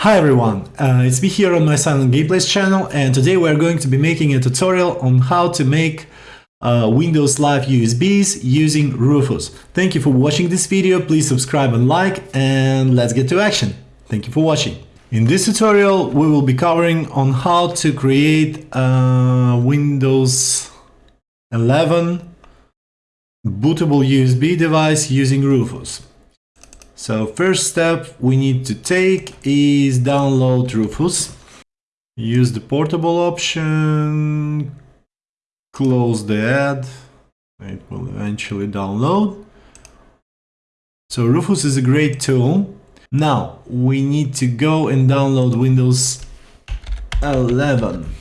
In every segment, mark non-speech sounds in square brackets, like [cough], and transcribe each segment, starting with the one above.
Hi everyone, uh, it's me here on my Silent Gameplays channel and today we're going to be making a tutorial on how to make uh, Windows Live USBs using Rufus. Thank you for watching this video, please subscribe and like and let's get to action. Thank you for watching. In this tutorial we will be covering on how to create a Windows 11 bootable USB device using Rufus. So first step we need to take is download Rufus. Use the portable option, close the ad, it will eventually download. So Rufus is a great tool. Now we need to go and download Windows 11.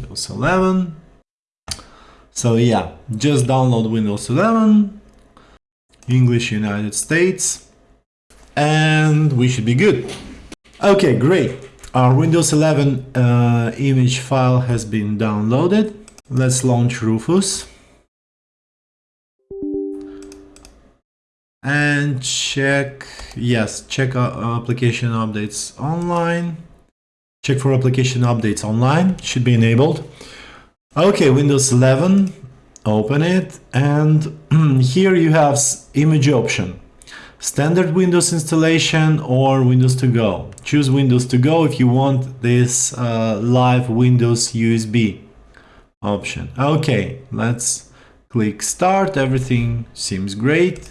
Windows 11. So yeah, just download Windows 11, English United States and we should be good. Okay, great. Our Windows 11 uh, image file has been downloaded. Let's launch Rufus. And check, yes, check application updates online. Check for application updates online, should be enabled. Okay, Windows 11, open it, and [clears throat] here you have image option standard Windows installation or Windows to go. Choose Windows to go if you want this uh, live Windows USB option. Okay, let's click start. Everything seems great.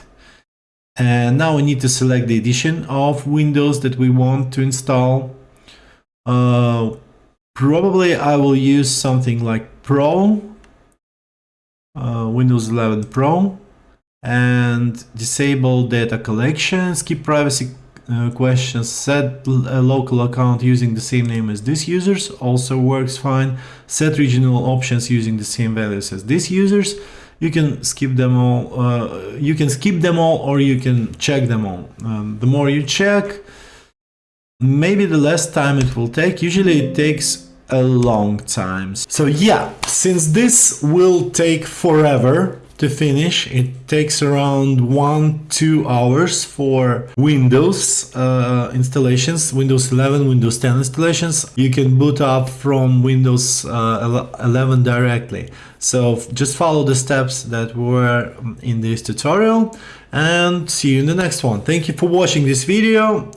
And now we need to select the edition of Windows that we want to install. Uh, probably I will use something like Pro, uh, Windows 11 Pro and disable data collection, skip privacy uh, questions, set a local account using the same name as this users, also works fine, set regional options using the same values as this users, you can skip them all, uh, you can skip them all or you can check them all. Um, the more you check, maybe the less time it will take, usually it takes a long time. So yeah, since this will take forever, to finish. It takes around one, two hours for Windows uh, installations, Windows 11, Windows 10 installations. You can boot up from Windows uh, 11 directly. So just follow the steps that were in this tutorial and see you in the next one. Thank you for watching this video